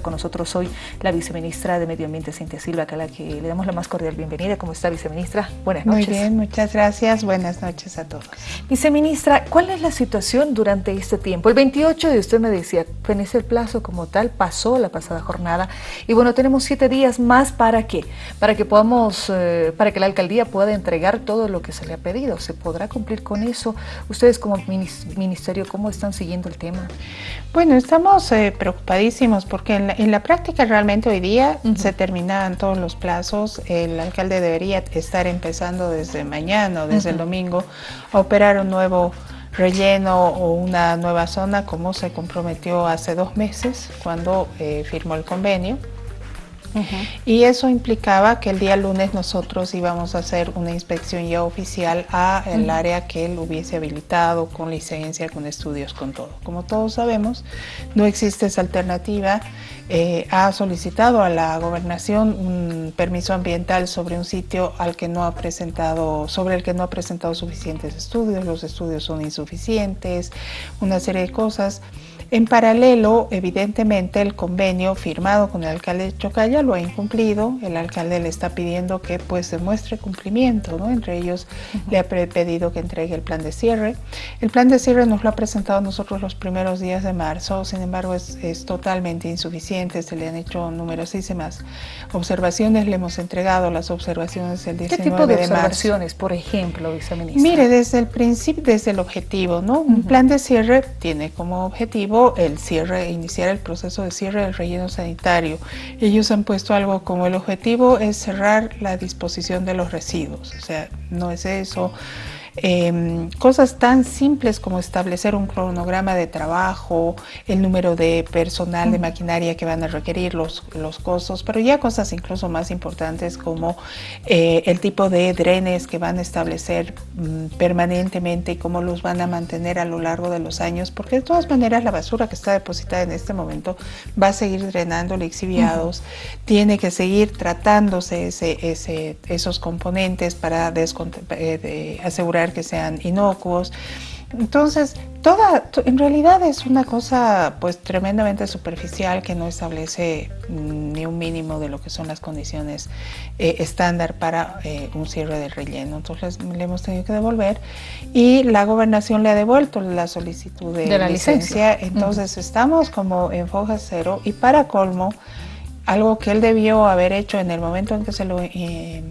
Con nosotros hoy la viceministra de Medio Ambiente, Cintia Silva, a la que le damos la más cordial bienvenida. ¿Cómo está, viceministra? Buenas noches. Muy bien, muchas gracias. Buenas noches a todos. Viceministra, ¿cuál es la situación durante este tiempo? El 28 de usted me decía, fenece el plazo como tal, pasó la pasada jornada y bueno, tenemos siete días más para qué? Para que podamos, eh, para que la alcaldía pueda entregar todo lo que se le ha pedido. ¿Se podrá cumplir con eso? Ustedes como ministerio, ¿cómo están siguiendo el tema? Bueno, estamos eh, preocupadísimos porque en la, práctica realmente hoy día se terminan todos los plazos. El alcalde debería estar empezando desde mañana o desde el domingo a operar un nuevo relleno o una nueva zona como se comprometió hace dos meses cuando eh, firmó el convenio. Y eso implicaba que el día lunes nosotros íbamos a hacer una inspección ya oficial a el área que él hubiese habilitado con licencia, con estudios, con todo. Como todos sabemos, no existe esa alternativa. Eh, ha solicitado a la gobernación un permiso ambiental sobre un sitio al que no ha presentado, sobre el que no ha presentado suficientes estudios, los estudios son insuficientes, una serie de cosas. En paralelo, evidentemente, el convenio firmado con el alcalde de Chocalla lo ha incumplido. El alcalde le está pidiendo que pues demuestre cumplimiento, ¿no? Entre ellos le ha pedido que entregue el plan de cierre. El plan de cierre nos lo ha presentado a nosotros los primeros días de marzo, sin embargo es, totalmente insuficiente, se le han hecho numerosísimas observaciones, le hemos entregado las observaciones el 19 ¿Qué tipo de, observaciones, por ejemplo, viceministra? Mire, desde el principio, desde el objetivo, ¿no? Un plan de cierre tiene como objetivo el cierre, iniciar el proceso de cierre del relleno sanitario. Ellos han puesto algo como el objetivo es cerrar la disposición de los residuos, o sea, no es eso. Em, cosas tan simples como establecer un cronograma de trabajo, el número de personal, de maquinaria que van a requerir, los, los costos, pero ya cosas incluso más importantes como eh, el tipo de drenes que van a establecer mm, permanentemente y cómo los van a mantener a lo largo de los años, porque de todas maneras la basura que está depositada en este momento va a seguir drenando lixiviados, tiene que seguir tratándose ese, ese, esos componentes para eh, asegurar que sean inocuos. Entonces, toda, en realidad es una cosa pues tremendamente superficial que no establece mm, ni un mínimo de lo que son las condiciones eh, estándar para eh, un cierre de relleno. Entonces le hemos tenido que devolver y la gobernación le ha devuelto la solicitud de, la licencia. Entonces estamos como en foja cero y para colmo, algo que él debió haber hecho en el momento en que se lo... Eh,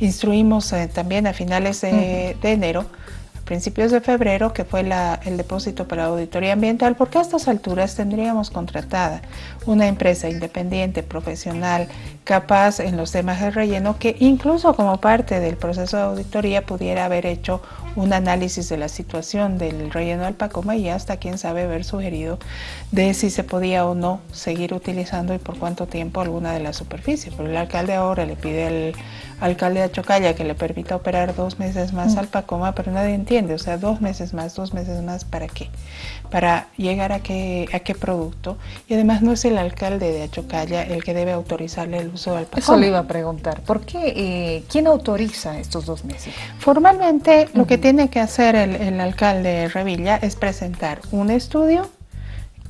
instruimos eh, también a finales de, enero, principios de febrero, que fue el depósito para la auditoría ambiental, porque a estas alturas tendríamos contratada una empresa independiente, profesional, capaz en los temas de relleno, que incluso como parte del proceso de auditoría pudiera haber hecho un análisis de la situación del relleno del Pacoma y hasta quién sabe haber sugerido de si se podía o no seguir utilizando y por cuánto tiempo alguna de las superficies. Pero el alcalde ahora le pide al alcalde de Chocalla que le permita operar dos meses más mm. al Pacoma, pero nadie entiende, o sea, dos meses más, dos meses más, ¿para qué? Para llegar a qué, a qué producto. Y además no es el alcalde de Achocalla el que debe autorizarle el uso del Pacoma. Eso le iba a preguntar, ¿por qué? Eh, ¿Quién autoriza estos dos meses? Formalmente lo que tiene que hacer el, el alcalde Revilla es presentar un estudio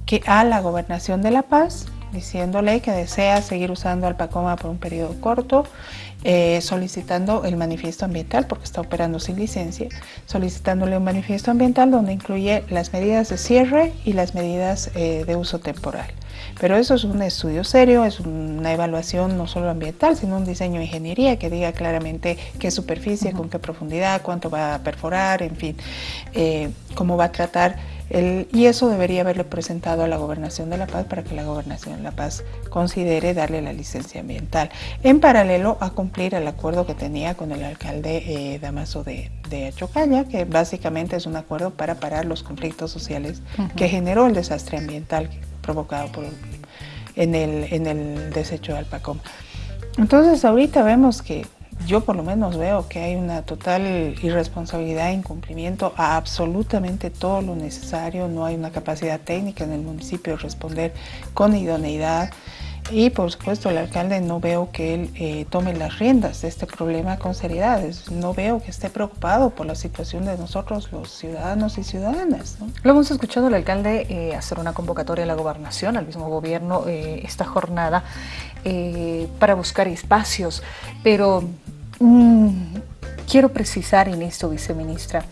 que a la gobernación de La Paz diciéndole que desea seguir usando Alpacoma por un periodo corto, eh, solicitando el manifiesto ambiental, porque está operando sin licencia, solicitándole un manifiesto ambiental donde incluye las medidas de cierre y las medidas eh, de uso temporal. Pero eso es un estudio serio, es una evaluación no solo ambiental, sino un diseño de ingeniería que diga claramente qué superficie, con qué profundidad, cuánto va a perforar, en fin, eh, cómo va a tratar y eso debería haberle presentado a la Gobernación de La Paz para que la Gobernación de La Paz considere darle la licencia ambiental, en paralelo a cumplir el acuerdo que tenía con el alcalde eh, Damaso de, de Chocalla, que básicamente es un acuerdo para parar los conflictos sociales que generó el desastre ambiental provocado por, en, el, en el desecho de Alpacoma. Entonces ahorita vemos que yo por lo menos veo que hay una total irresponsabilidad incumplimiento a absolutamente todo lo necesario, no hay una capacidad técnica en el municipio de responder con idoneidad. Y por supuesto el alcalde no veo que él eh, tome las riendas de este problema con seriedad. No veo que esté preocupado por la situación de nosotros los ciudadanos y ciudadanas. Lo hemos escuchado al alcalde eh, hacer una convocatoria a la gobernación, al mismo gobierno, eh, esta jornada para buscar espacios. Pero mm, quiero precisar en esto, viceministra,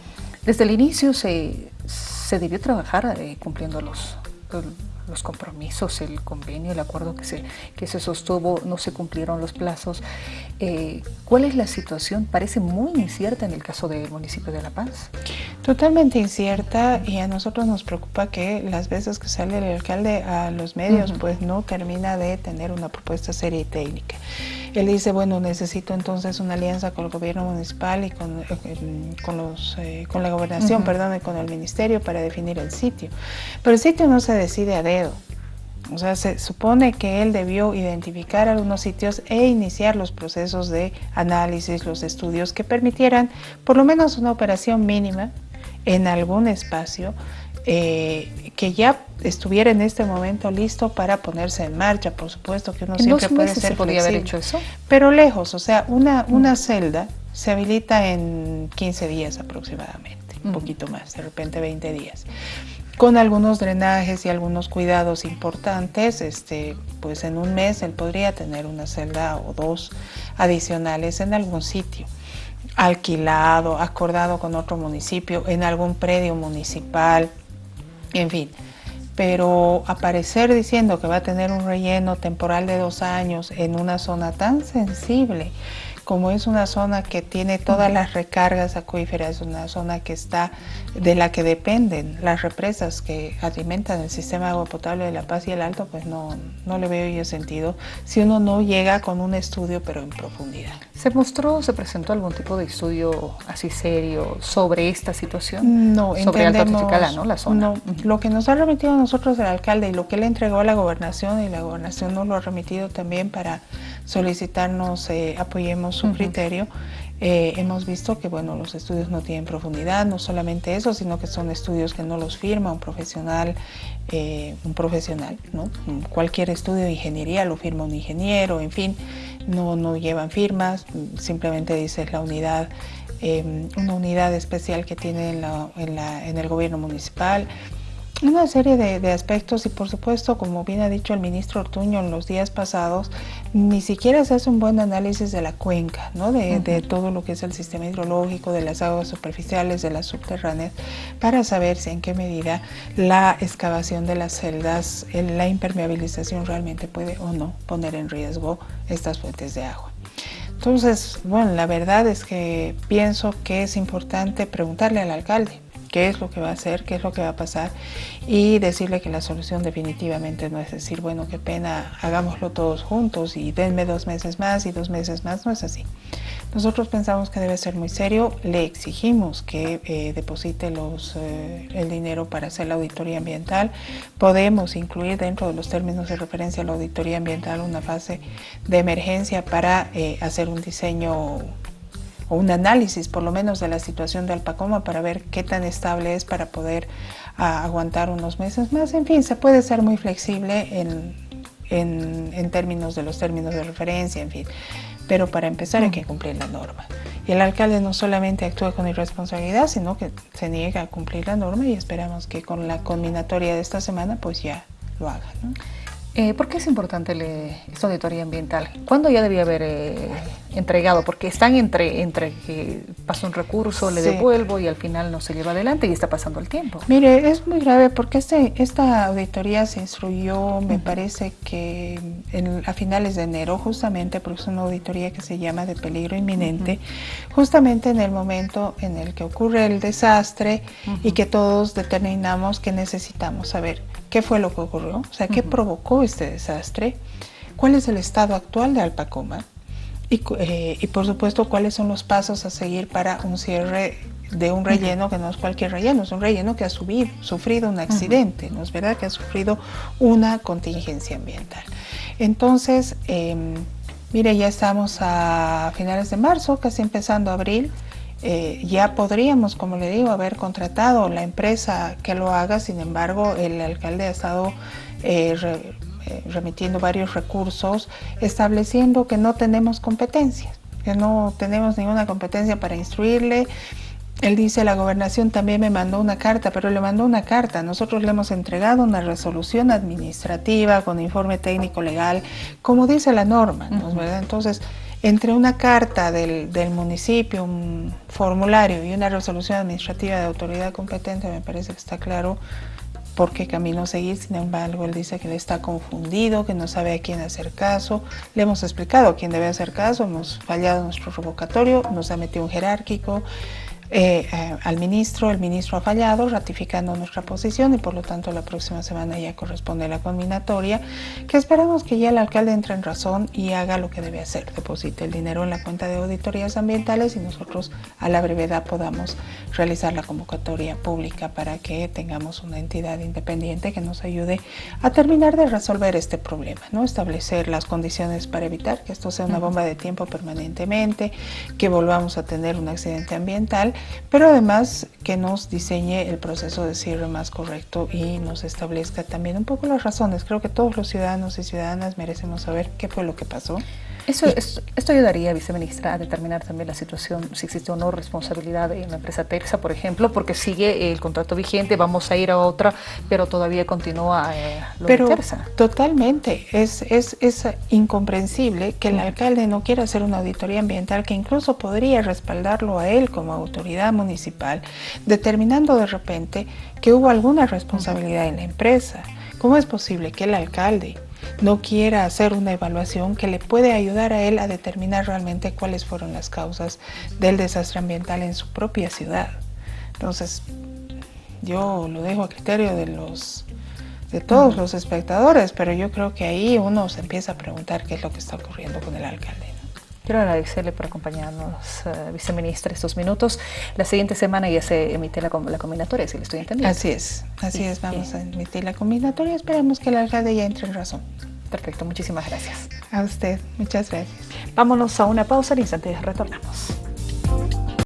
desde el inicio se, se debió trabajar cumpliendo los los compromisos, el convenio, el acuerdo que se, que se sostuvo, no se cumplieron los plazos. Eh, ¿Cuál es la situación? Parece muy incierta en el caso del municipio de La Paz. Totalmente incierta y a nosotros nos preocupa que las veces que sale el alcalde a los medios pues no termina de tener una propuesta seria y técnica. Él dice, bueno, necesito entonces una alianza con el gobierno municipal y con, eh, con, los, eh, con la gobernación, perdón, y con el ministerio para definir el sitio. Pero el sitio no se decide a dedo. O sea, se supone que él debió identificar algunos sitios e iniciar los procesos de análisis, los estudios que permitieran por lo menos una operación mínima en algún espacio eh, que ya estuviera en este momento listo para ponerse en marcha, por supuesto que uno siempre puede ser se podría haber hecho eso? Pero lejos, o sea, una, mm. una celda se habilita en 15 días aproximadamente, un mm. poquito más, de repente 20 días. Con algunos drenajes y algunos cuidados importantes, este, pues en un mes él podría tener una celda o dos adicionales en algún sitio alquilado, acordado con otro municipio, en algún predio municipal, en fin. Pero aparecer diciendo que va a tener un relleno temporal de dos años en una zona tan sensible como es una zona que tiene todas las recargas acuíferas, una zona que está de la que dependen las represas que alimentan el sistema de agua potable de La Paz y el Alto, pues no, no le veo yo sentido si uno no llega con un estudio pero en profundidad. ¿Se mostró, se presentó algún tipo de estudio así serio sobre esta situación? No, sobre Alto ¿no? La zona. No, lo que nos ha remitido a nosotros el alcalde y lo que le entregó a la gobernación y la gobernación nos lo ha remitido también para solicitarnos eh, apoyemos su criterio, eh, hemos visto que bueno, los estudios no tienen profundidad, no solamente eso, sino que son estudios que no los firma un profesional, eh, un profesional, ¿no? Cualquier estudio de ingeniería lo firma un ingeniero, en fin, no, no llevan firmas, simplemente dice la unidad, una unidad especial que tiene en, la, en el gobierno municipal, una serie de, aspectos y por supuesto, como bien ha dicho el ministro Ortuño en los días pasados, ni siquiera se hace un buen análisis de la cuenca, ¿no? de, todo lo que es el sistema hidrológico, de las aguas superficiales, de las subterráneas, para saber si en qué medida la excavación de las celdas, la impermeabilización realmente puede o no poner en riesgo estas fuentes de agua. Entonces, bueno, la verdad es que pienso que es importante preguntarle al alcalde qué es lo que va a hacer, qué es lo que va a pasar y decirle que la solución definitivamente no es decir, bueno, qué pena, hagámoslo todos juntos y denme dos meses más y dos meses más, no es así. Nosotros pensamos que debe ser muy serio, le exigimos que eh, deposite los, eh, el dinero para hacer la auditoría ambiental. Podemos incluir dentro de los términos de referencia a la auditoría ambiental una fase de emergencia para eh, hacer un diseño o un análisis por lo menos de la situación de Alpacoma para ver qué tan estable es para poder ah, aguantar unos meses más. En fin, se puede ser muy flexible en, en, términos de los términos de referencia, en fin. Pero para empezar hay que cumplir la norma. Y el alcalde no solamente actúa con irresponsabilidad, sino que se niega a cumplir la norma y esperamos que con la combinatoria de esta semana pues ya lo haga. Eh, ¿Por qué es importante esta auditoría ambiental? ¿Cuándo ya debía haber eh, entregado? Porque están entre, entre que pasa un recurso, le devuelvo y al final no se lleva adelante y está pasando el tiempo. Mire, es muy grave porque este, esta auditoría se instruyó, me parece que a finales de enero, justamente porque es una auditoría que se llama de peligro inminente, justamente en el momento en el que ocurre el desastre y que todos determinamos que necesitamos saber qué fue lo que ocurrió, o sea, qué provocó este desastre, cuál es el estado actual de Alpacoma eh, y, por supuesto cuáles son los pasos a seguir para un cierre de un relleno que no es cualquier relleno, es un relleno que ha sufrido un accidente, ¿no es verdad? Que ha sufrido una contingencia ambiental. Entonces, em, mire, ya estamos a finales de marzo, casi empezando abril, eh, ya podríamos, como le digo, haber contratado la empresa que lo haga, sin embargo, el alcalde ha estado eh, eh, remitiendo varios recursos, estableciendo que no tenemos competencias, que no tenemos ninguna competencia para instruirle. Él dice, la gobernación también me mandó una carta, pero le mandó una carta. Nosotros le hemos entregado una resolución administrativa con informe técnico legal, como dice la norma, Entonces, entre una carta del, del, municipio, un formulario y una resolución administrativa de autoridad competente, me parece que está claro por qué camino seguir. Sin embargo, él dice que le está confundido, que no sabe a quién hacer caso. Le hemos explicado a quién debe hacer caso, hemos fallado nuestro revocatorio, nos ha metido un jerárquico. Eh, eh, al ministro, el ministro ha fallado ratificando nuestra posición y por lo tanto la próxima semana ya corresponde la combinatoria, que esperamos que ya el alcalde entre en razón y haga lo que debe hacer, deposite el dinero en la cuenta de auditorías ambientales y nosotros a la brevedad podamos realizar la convocatoria pública para que tengamos una entidad independiente que nos ayude a terminar de resolver este problema, ¿no? establecer las condiciones para evitar que esto sea una bomba de tiempo permanentemente, que volvamos a tener un accidente ambiental pero además que nos diseñe el proceso de cierre más correcto y nos establezca también un poco las razones. Creo que todos los ciudadanos y ciudadanas merecemos saber qué fue lo que pasó eso, esto, ayudaría, viceministra, a determinar también la situación, si existe o no responsabilidad en la empresa Terza, por ejemplo, porque sigue el contrato vigente, vamos a ir a otra, pero todavía continúa eh, lo pero, de Terza. Totalmente, es, es, es incomprensible que el alcalde no quiera hacer una auditoría ambiental que incluso podría respaldarlo a él como autoridad municipal, determinando de repente que hubo alguna responsabilidad en la empresa. ¿Cómo es posible que el alcalde no quiera hacer una evaluación que le puede ayudar a él a determinar realmente cuáles fueron las causas del desastre ambiental en su propia ciudad. Entonces, yo lo dejo a criterio de los de todos los espectadores, pero yo creo que ahí uno se empieza a preguntar qué es lo que está ocurriendo con el alcalde. Quiero agradecerle por acompañarnos, uh, viceministra, estos minutos. La siguiente semana ya se emite la, la combinatoria, si le estoy entendiendo. Así es, así es, vamos a emitir la combinatoria. Esperemos que el alcalde ya entre en razón. Perfecto, muchísimas gracias. A usted, muchas gracias. Vámonos a una pausa, al instante retornamos.